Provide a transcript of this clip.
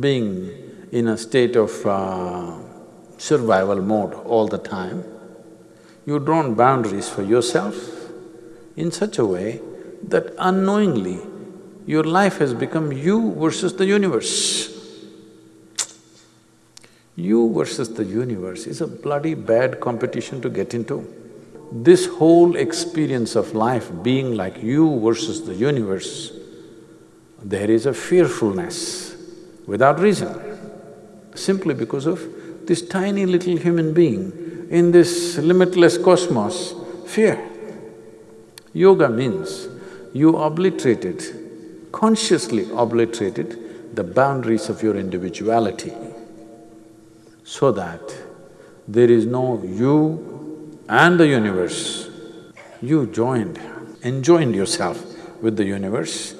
being in a state of uh, survival mode all the time, you drawn boundaries for yourself in such a way that unknowingly your life has become you versus the universe. You versus the universe is a bloody bad competition to get into. This whole experience of life being like you versus the universe, there is a fearfulness without reason, simply because of this tiny little human being in this limitless cosmos, fear. Yoga means you obliterated, consciously obliterated the boundaries of your individuality so that there is no you and the universe. You joined, enjoined yourself with the universe